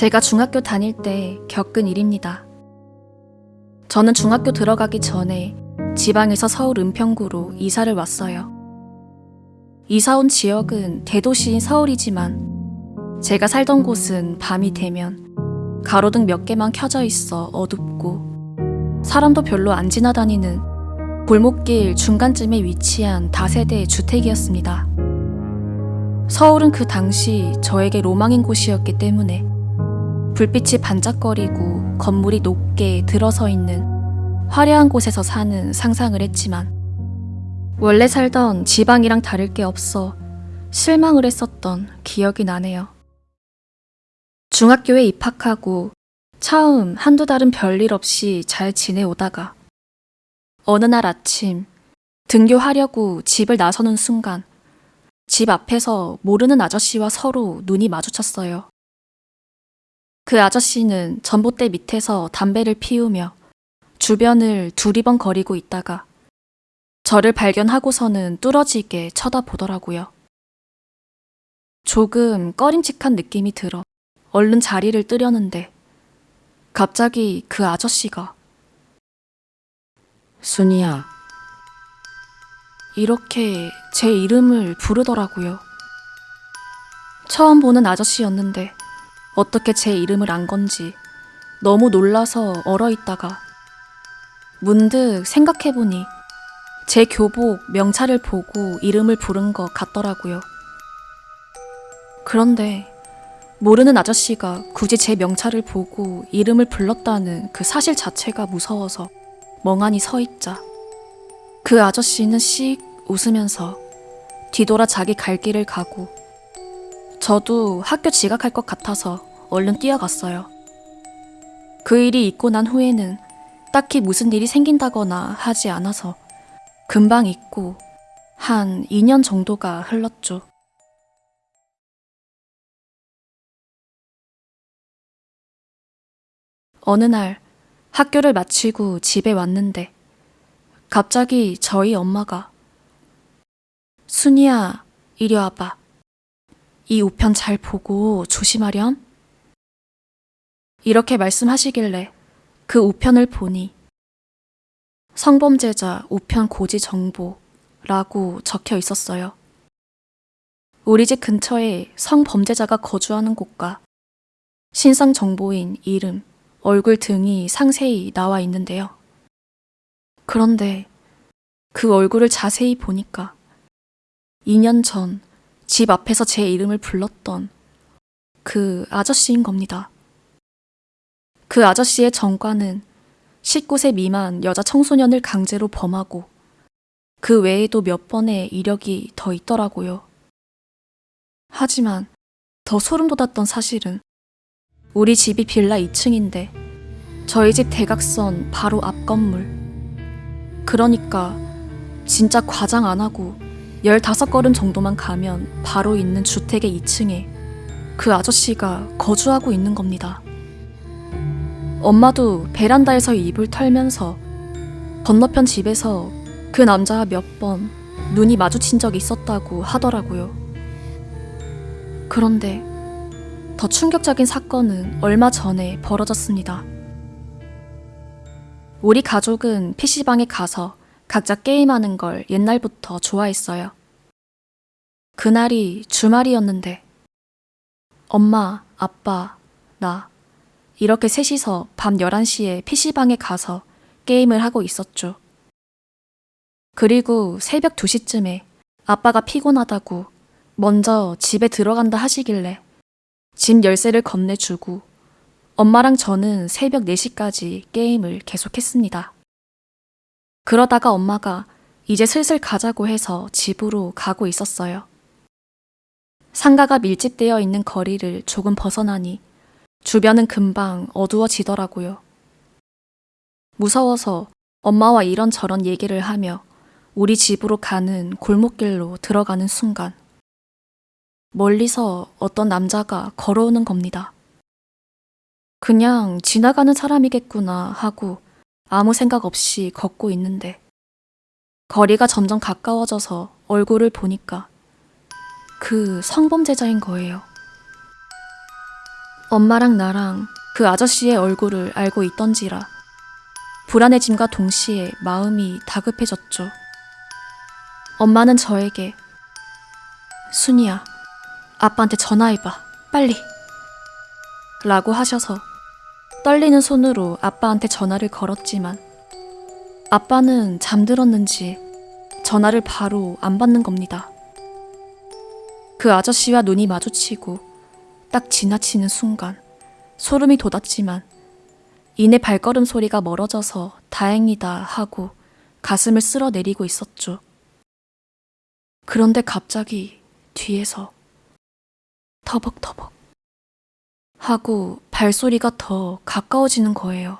제가 중학교 다닐 때 겪은 일입니다. 저는 중학교 들어가기 전에 지방에서 서울 은평구로 이사를 왔어요. 이사 온 지역은 대도시인 서울이지만 제가 살던 곳은 밤이 되면 가로등 몇 개만 켜져 있어 어둡고 사람도 별로 안 지나다니는 골목길 중간쯤에 위치한 다세대 주택이었습니다. 서울은 그 당시 저에게 로망인 곳이었기 때문에 불빛이 반짝거리고 건물이 높게 들어서 있는 화려한 곳에서 사는 상상을 했지만 원래 살던 지방이랑 다를 게 없어 실망을 했었던 기억이 나네요. 중학교에 입학하고 처음 한두 달은 별일 없이 잘 지내오다가 어느 날 아침 등교하려고 집을 나서는 순간 집 앞에서 모르는 아저씨와 서로 눈이 마주쳤어요. 그 아저씨는 전봇대 밑에서 담배를 피우며 주변을 두리번 거리고 있다가 저를 발견하고서는 뚫어지게 쳐다보더라고요. 조금 꺼림칙한 느낌이 들어 얼른 자리를 뜨려는데 갑자기 그 아저씨가 순이야, 이렇게 제 이름을 부르더라고요. 처음 보는 아저씨였는데 어떻게 제 이름을 안 건지 너무 놀라서 얼어 있다가 문득 생각해보니 제 교복 명찰을 보고 이름을 부른 것 같더라고요. 그런데 모르는 아저씨가 굳이 제 명찰을 보고 이름을 불렀다는 그 사실 자체가 무서워서 멍하니 서 있자 그 아저씨는 씩 웃으면서 뒤돌아 자기 갈 길을 가고 저도 학교 지각할 것 같아서 얼른 뛰어갔어요. 그 일이 있고 난 후에는 딱히 무슨 일이 생긴다거나 하지 않아서 금방 잊고 한 2년 정도가 흘렀죠. 어느 날 학교를 마치고 집에 왔는데 갑자기 저희 엄마가 순이야, 이리 와봐. 이 우편 잘 보고 조심하렴. 이렇게 말씀하시길래 그 우편을 보니 성범죄자 우편 고지 정보라고 적혀 있었어요. 우리 집 근처에 성범죄자가 거주하는 곳과 신상 정보인 이름, 얼굴 등이 상세히 나와 있는데요. 그런데 그 얼굴을 자세히 보니까 2년 전 집 앞에서 제 이름을 불렀던 그 아저씨인 겁니다. 그 아저씨의 전과는 19세 미만 여자 청소년을 강제로 범하고 그 외에도 몇 번의 이력이 더 있더라고요. 하지만 더 소름 돋았던 사실은 우리 집이 빌라 2층인데 저희 집 대각선 바로 앞 건물. 그러니까 진짜 과장 안 하고 15걸음 정도만 가면 바로 있는 주택의 2층에 그 아저씨가 거주하고 있는 겁니다. 엄마도 베란다에서 이불 털면서 건너편 집에서 그 남자와 몇 번 눈이 마주친 적이 있었다고 하더라고요. 그런데 더 충격적인 사건은 얼마 전에 벌어졌습니다. 우리 가족은 PC방에 가서 각자 게임하는 걸 옛날부터 좋아했어요. 그날이 주말이었는데 엄마, 아빠, 나 이렇게 셋이서 밤 11시에 PC방에 가서 게임을 하고 있었죠. 그리고 새벽 2시쯤에 아빠가 피곤하다고 먼저 집에 들어간다 하시길래 집 열쇠를 건네주고 엄마랑 저는 새벽 4시까지 게임을 계속했습니다. 그러다가 엄마가 이제 슬슬 가자고 해서 집으로 가고 있었어요. 상가가 밀집되어 있는 거리를 조금 벗어나니 주변은 금방 어두워지더라고요. 무서워서 엄마와 이런저런 얘기를 하며 우리 집으로 가는 골목길로 들어가는 순간 멀리서 어떤 남자가 걸어오는 겁니다. 그냥 지나가는 사람이겠구나 하고 아무 생각 없이 걷고 있는데 거리가 점점 가까워져서 얼굴을 보니까 그 성범죄자인 거예요. 엄마랑 나랑 그 아저씨의 얼굴을 알고 있던지라 불안해짐과 동시에 마음이 다급해졌죠. 엄마는 저에게 순이야, 아빠한테 전화해봐, 빨리. 라고 하셔서 떨리는 손으로 아빠한테 전화를 걸었지만 아빠는 잠들었는지 전화를 바로 안 받는 겁니다. 그 아저씨와 눈이 마주치고 딱 지나치는 순간 소름이 돋았지만 이내 발걸음 소리가 멀어져서 다행이다 하고 가슴을 쓸어내리고 있었죠. 그런데 갑자기 뒤에서 터벅터벅 하고 발소리가 더 가까워지는 거예요.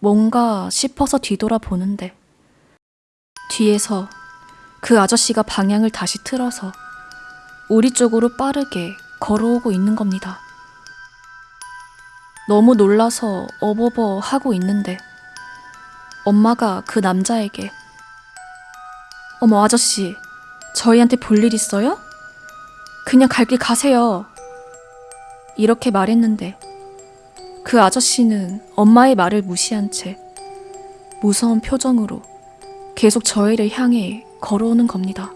뭔가 싶어서 뒤돌아보는데 뒤에서 그 아저씨가 방향을 다시 틀어서 우리 쪽으로 빠르게 걸어오고 있는 겁니다. 너무 놀라서 어버버 하고 있는데 엄마가 그 남자에게 어머 아저씨 저희한테 볼 일 있어요? 그냥 갈 길 가세요. 이렇게 말했는데 그 아저씨는 엄마의 말을 무시한 채 무서운 표정으로 계속 저희를 향해 걸어오는 겁니다.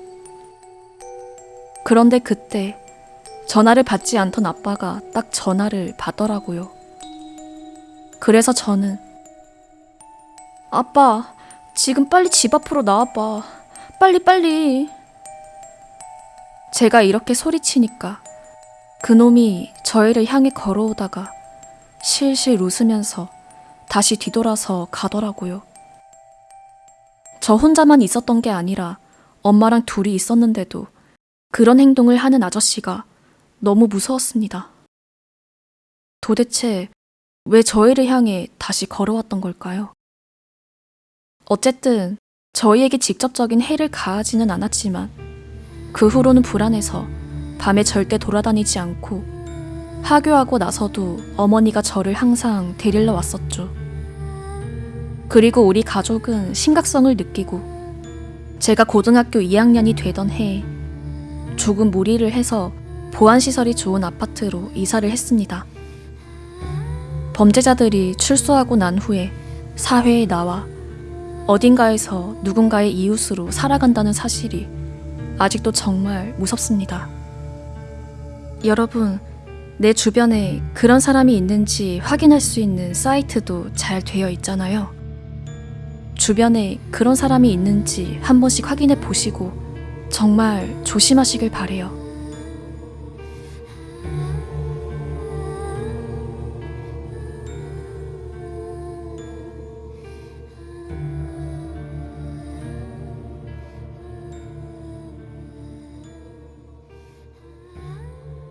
그런데 그때 전화를 받지 않던 아빠가 딱 전화를 받더라고요. 그래서 저는 아빠, 지금 빨리 집 앞으로 나와봐. 빨리, 빨리. 제가 이렇게 소리치니까 그놈이 저희를 향해 걸어오다가 실실 웃으면서 다시 뒤돌아서 가더라고요. 저 혼자만 있었던 게 아니라 엄마랑 둘이 있었는데도 그런 행동을 하는 아저씨가 너무 무서웠습니다. 도대체 왜 저희를 향해 다시 걸어왔던 걸까요? 어쨌든 저희에게 직접적인 해를 가하지는 않았지만 그 후로는 불안해서 밤에 절대 돌아다니지 않고 하교하고 나서도 어머니가 저를 항상 데리러 왔었죠. 그리고 우리 가족은 심각성을 느끼고 제가 고등학교 2학년이 되던 해에 조금 무리를 해서 보안시설이 좋은 아파트로 이사를 했습니다. 범죄자들이 출소하고 난 후에 사회에 나와 어딘가에서 누군가의 이웃으로 살아간다는 사실이 아직도 정말 무섭습니다. 여러분, 내 주변에 그런 사람이 있는지 확인할 수 있는 사이트도 잘 되어 있잖아요. 주변에 그런 사람이 있는지 한 번씩 확인해 보시고 정말 조심하시길 바래요.